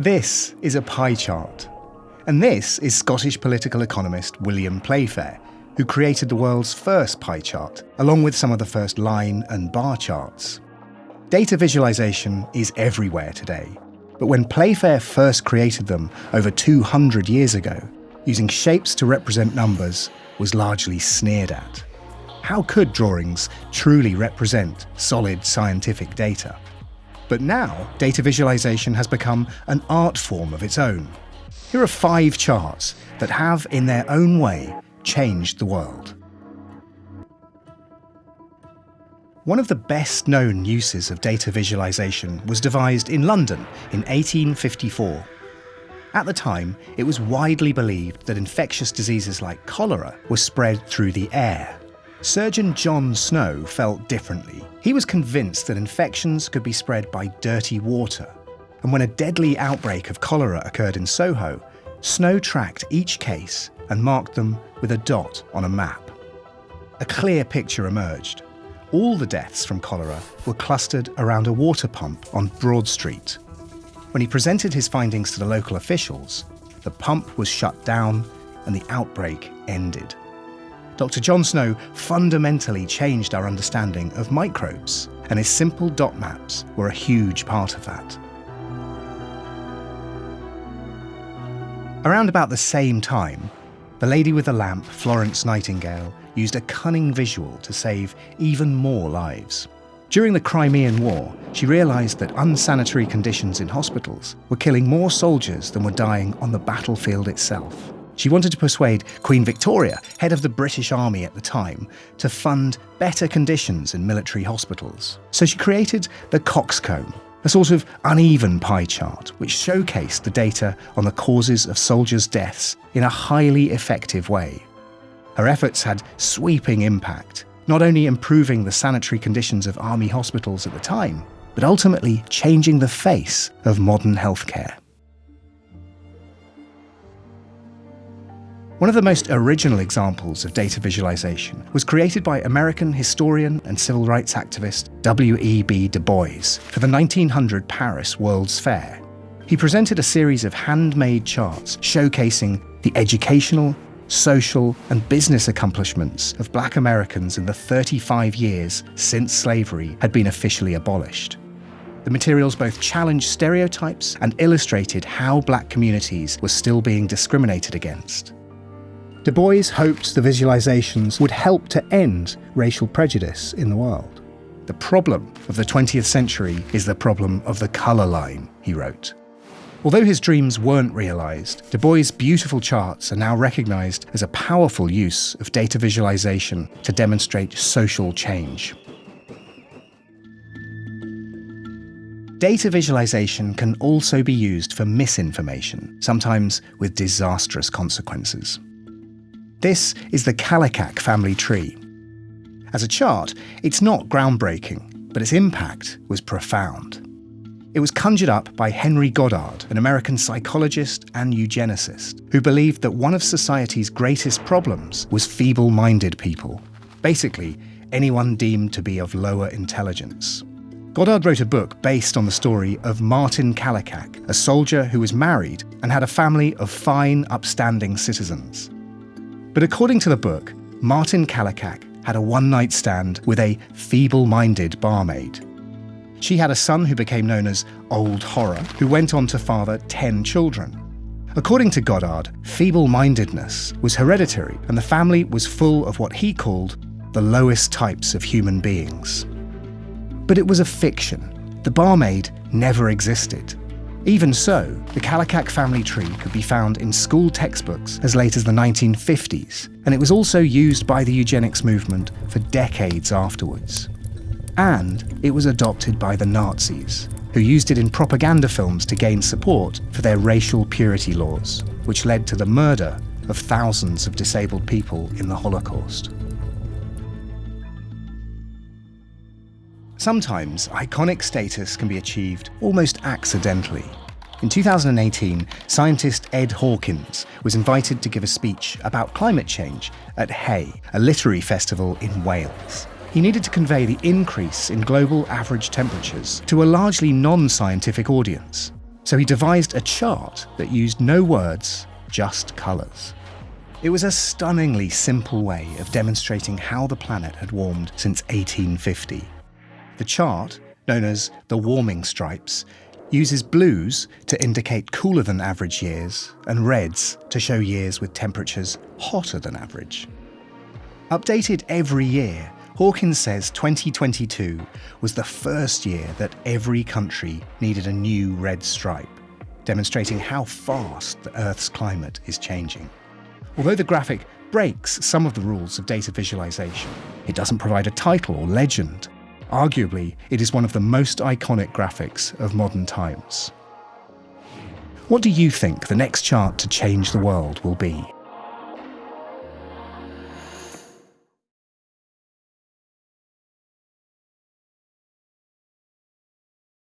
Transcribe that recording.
This is a pie chart. And this is Scottish political economist William Playfair, who created the world's first pie chart, along with some of the first line and bar charts. Data visualization is everywhere today, but when Playfair first created them over 200 years ago, using shapes to represent numbers was largely sneered at. How could drawings truly represent solid scientific data? But now, data visualization has become an art form of its own. Here are five charts that have, in their own way, changed the world. One of the best known uses of data visualization was devised in London in 1854. At the time, it was widely believed that infectious diseases like cholera were spread through the air. Surgeon John Snow felt differently. He was convinced that infections could be spread by dirty water. And when a deadly outbreak of cholera occurred in Soho, Snow tracked each case and marked them with a dot on a map. A clear picture emerged. All the deaths from cholera were clustered around a water pump on Broad Street. When he presented his findings to the local officials, the pump was shut down and the outbreak ended. Dr. John Snow fundamentally changed our understanding of microbes, and his simple dot maps were a huge part of that. Around about the same time, the lady with the lamp, Florence Nightingale, used a cunning visual to save even more lives. During the Crimean War, she realised that unsanitary conditions in hospitals were killing more soldiers than were dying on the battlefield itself. She wanted to persuade Queen Victoria, head of the British Army at the time, to fund better conditions in military hospitals. So she created the coxcomb, a sort of uneven pie chart which showcased the data on the causes of soldiers' deaths in a highly effective way. Her efforts had sweeping impact, not only improving the sanitary conditions of army hospitals at the time, but ultimately changing the face of modern healthcare. One of the most original examples of data visualization was created by American historian and civil rights activist W.E.B. Du Bois for the 1900 Paris World's Fair. He presented a series of handmade charts showcasing the educational, social, and business accomplishments of black Americans in the 35 years since slavery had been officially abolished. The materials both challenged stereotypes and illustrated how black communities were still being discriminated against. Du Bois hoped the visualizations would help to end racial prejudice in the world. The problem of the 20th century is the problem of the colour line, he wrote. Although his dreams weren't realised, Du Bois' beautiful charts are now recognised as a powerful use of data visualisation to demonstrate social change. Data visualisation can also be used for misinformation, sometimes with disastrous consequences. This is the Kallikak family tree. As a chart, it's not groundbreaking, but its impact was profound. It was conjured up by Henry Goddard, an American psychologist and eugenicist, who believed that one of society's greatest problems was feeble minded people. Basically, anyone deemed to be of lower intelligence. Goddard wrote a book based on the story of Martin Kallikak, a soldier who was married and had a family of fine, upstanding citizens. But according to the book, Martin Kallikak had a one night stand with a feeble minded barmaid. She had a son who became known as Old Horror, who went on to father 10 children. According to Goddard, feeble mindedness was hereditary, and the family was full of what he called the lowest types of human beings. But it was a fiction. The barmaid never existed. Even so, the Kallikak family tree could be found in school textbooks as late as the 1950s, and it was also used by the eugenics movement for decades afterwards. And it was adopted by the Nazis, who used it in propaganda films to gain support for their racial purity laws, which led to the murder of thousands of disabled people in the Holocaust. Sometimes iconic status can be achieved almost accidentally. In 2018, scientist Ed Hawkins was invited to give a speech about climate change at Hay, a literary festival in Wales. He needed to convey the increase in global average temperatures to a largely non scientific audience. So he devised a chart that used no words, just colours. It was a stunningly simple way of demonstrating how the planet had warmed since 1850. The chart, known as the warming stripes, uses blues to indicate cooler than average years and reds to show years with temperatures hotter than average. Updated every year, Hawkins says 2022 was the first year that every country needed a new red stripe, demonstrating how fast the Earth's climate is changing. Although the graphic breaks some of the rules of data visualization, it doesn't provide a title or legend. Arguably, it is one of the most iconic graphics of modern times. What do you think the next chart to change the world will be?